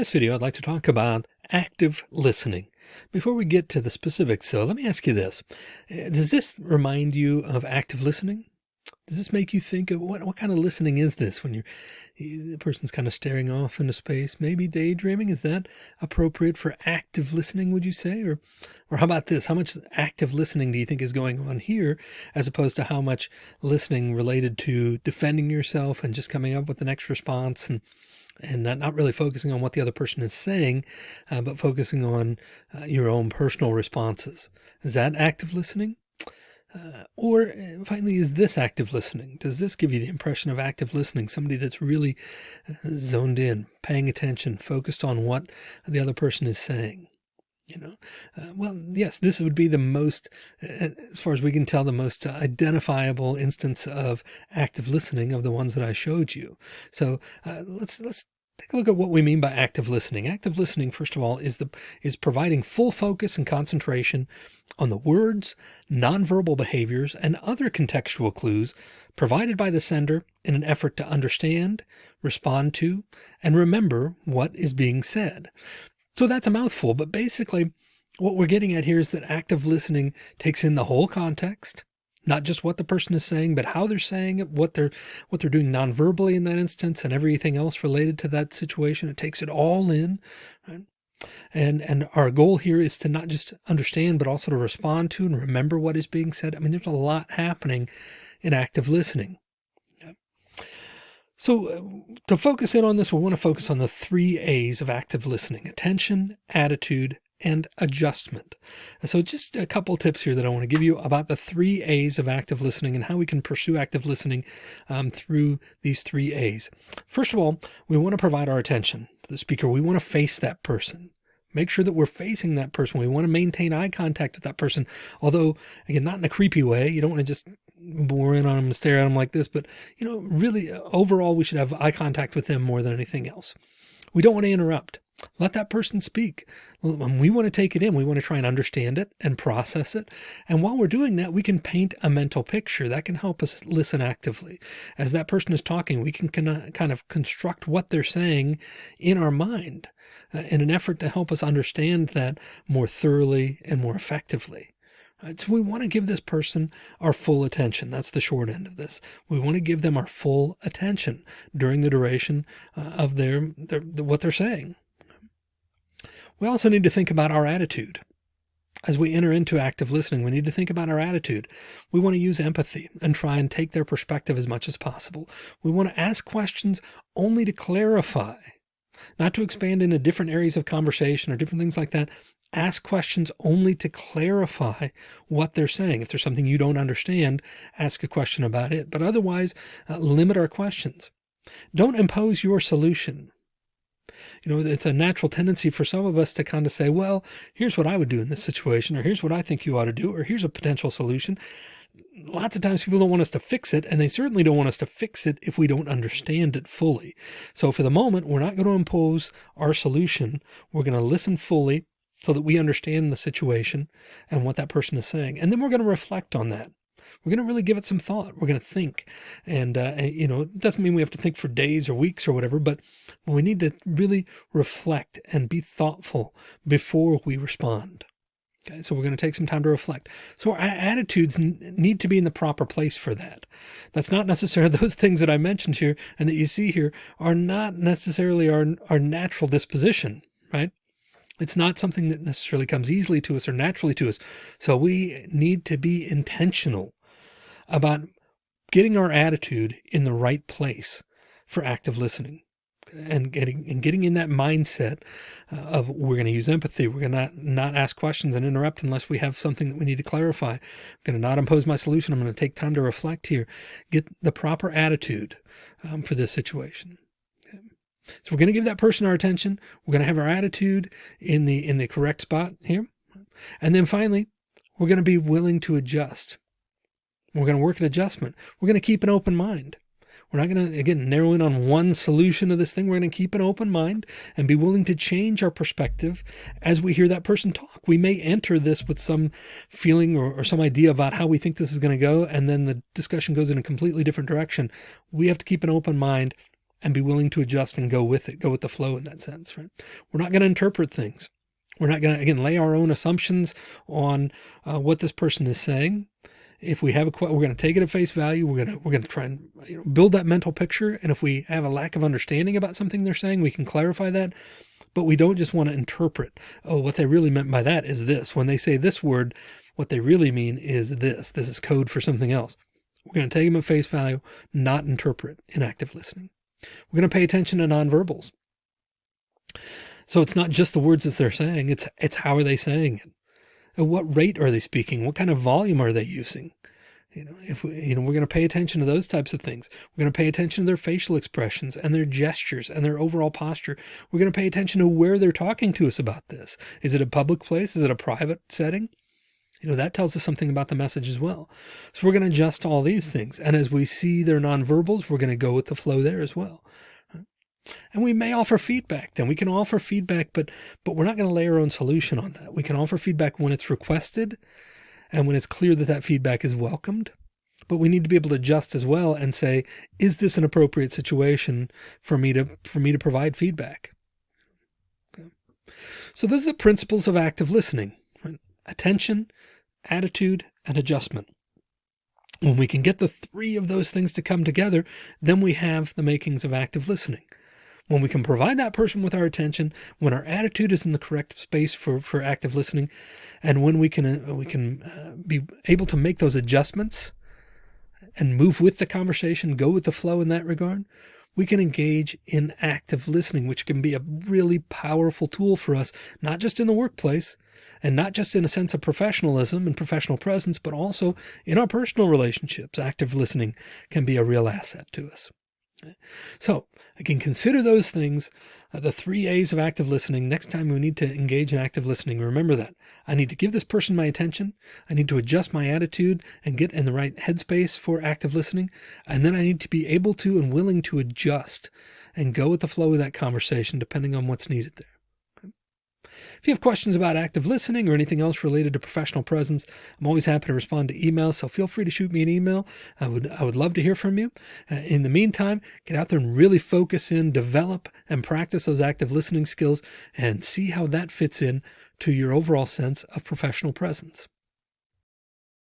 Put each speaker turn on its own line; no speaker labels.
this video, I'd like to talk about active listening. Before we get to the specifics, so let me ask you this. Uh, does this remind you of active listening? Does this make you think of what, what kind of listening is this when you're the person's kind of staring off into space, maybe daydreaming? Is that appropriate for active listening, would you say? Or, or how about this? How much active listening do you think is going on here as opposed to how much listening related to defending yourself and just coming up with the next response and and not, not really focusing on what the other person is saying, uh, but focusing on uh, your own personal responses. Is that active listening? Uh, or uh, finally, is this active listening? Does this give you the impression of active listening? Somebody that's really uh, zoned in, paying attention, focused on what the other person is saying. You know, uh, well, yes, this would be the most, uh, as far as we can tell, the most identifiable instance of active listening of the ones that I showed you. So uh, let's let's take a look at what we mean by active listening. Active listening, first of all, is the is providing full focus and concentration on the words, nonverbal behaviors, and other contextual clues provided by the sender in an effort to understand, respond to, and remember what is being said. So that's a mouthful, but basically what we're getting at here is that active listening takes in the whole context, not just what the person is saying, but how they're saying it, what they're what they're doing nonverbally in that instance and everything else related to that situation. It takes it all in. Right? And and our goal here is to not just understand, but also to respond to and remember what is being said. I mean, there's a lot happening in active listening. So uh, to focus in on this, we want to focus on the three A's of active listening, attention, attitude, and adjustment. So just a couple tips here that I want to give you about the three A's of active listening and how we can pursue active listening um, through these three A's. First of all, we want to provide our attention to the speaker. We want to face that person. Make sure that we're facing that person. We want to maintain eye contact with that person. Although again, not in a creepy way. You don't want to just bore in on them and stare at them like this, but you know, really uh, overall, we should have eye contact with them more than anything else. We don't want to interrupt. Let that person speak. When we want to take it in, we want to try and understand it and process it. And while we're doing that, we can paint a mental picture that can help us listen actively. As that person is talking, we can kind of construct what they're saying in our mind uh, in an effort to help us understand that more thoroughly and more effectively. Right, so we want to give this person our full attention. That's the short end of this. We want to give them our full attention during the duration uh, of their, their what they're saying. We also need to think about our attitude. As we enter into active listening, we need to think about our attitude. We want to use empathy and try and take their perspective as much as possible. We want to ask questions only to clarify, not to expand into different areas of conversation or different things like that, ask questions only to clarify what they're saying. If there's something you don't understand, ask a question about it, but otherwise uh, limit our questions. Don't impose your solution. You know, it's a natural tendency for some of us to kind of say, well, here's what I would do in this situation, or here's what I think you ought to do, or here's a potential solution. Lots of times people don't want us to fix it, and they certainly don't want us to fix it if we don't understand it fully. So for the moment, we're not going to impose our solution. We're going to listen fully, so that we understand the situation and what that person is saying. And then we're going to reflect on that. We're going to really give it some thought. We're going to think. And, uh, you know, it doesn't mean we have to think for days or weeks or whatever, but we need to really reflect and be thoughtful before we respond. Okay, so we're going to take some time to reflect. So our attitudes need to be in the proper place for that. That's not necessarily those things that I mentioned here and that you see here are not necessarily our, our natural disposition, right? It's not something that necessarily comes easily to us or naturally to us. So we need to be intentional about getting our attitude in the right place for active listening and getting and getting in that mindset uh, of we're going to use empathy. We're going to not, not ask questions and interrupt unless we have something that we need to clarify. I'm going to not impose my solution. I'm going to take time to reflect here, get the proper attitude um, for this situation. So we're going to give that person our attention. We're going to have our attitude in the, in the correct spot here. And then finally, we're going to be willing to adjust. We're going to work at adjustment. We're going to keep an open mind. We're not going to, again, narrow in on one solution of this thing. We're going to keep an open mind and be willing to change our perspective as we hear that person talk. We may enter this with some feeling or, or some idea about how we think this is going to go. And then the discussion goes in a completely different direction. We have to keep an open mind and be willing to adjust and go with it, go with the flow in that sense, right? We're not going to interpret things. We're not going to, again, lay our own assumptions on uh, what this person is saying. If we have a, we're going to take it at face value. We're going to, we're going to try and you know, build that mental picture. And if we have a lack of understanding about something they're saying, we can clarify that. But we don't just want to interpret, oh, what they really meant by that is this. When they say this word, what they really mean is this. This is code for something else. We're going to take them at face value, not interpret in active listening. We're going to pay attention to nonverbals. So it's not just the words that they're saying, it's, it's how are they saying it? At what rate are they speaking? What kind of volume are they using? You know, if we, you know, we're going to pay attention to those types of things. We're going to pay attention to their facial expressions and their gestures and their overall posture. We're going to pay attention to where they're talking to us about this. Is it a public place? Is it a private setting? You know, that tells us something about the message as well. So we're going to adjust all these things. And as we see their nonverbals, we're going to go with the flow there as well. And we may offer feedback then we can offer feedback, but, but we're not going to lay our own solution on that. We can offer feedback when it's requested and when it's clear that that feedback is welcomed. But we need to be able to adjust as well and say, is this an appropriate situation for me to, for me to provide feedback? Okay. So those are the principles of active listening, attention, attitude, and adjustment. When we can get the three of those things to come together, then we have the makings of active listening. When we can provide that person with our attention, when our attitude is in the correct space for, for active listening, and when we can, uh, we can uh, be able to make those adjustments and move with the conversation, go with the flow in that regard, we can engage in active listening, which can be a really powerful tool for us, not just in the workplace, and not just in a sense of professionalism and professional presence, but also in our personal relationships. Active listening can be a real asset to us. So again, consider those things, uh, the three A's of active listening. Next time we need to engage in active listening, remember that I need to give this person my attention. I need to adjust my attitude and get in the right headspace for active listening. And then I need to be able to and willing to adjust and go with the flow of that conversation, depending on what's needed there. If you have questions about active listening or anything else related to professional presence, I'm always happy to respond to emails. So feel free to shoot me an email. I would, I would love to hear from you. Uh, in the meantime, get out there and really focus in, develop and practice those active listening skills and see how that fits in to your overall sense of professional presence.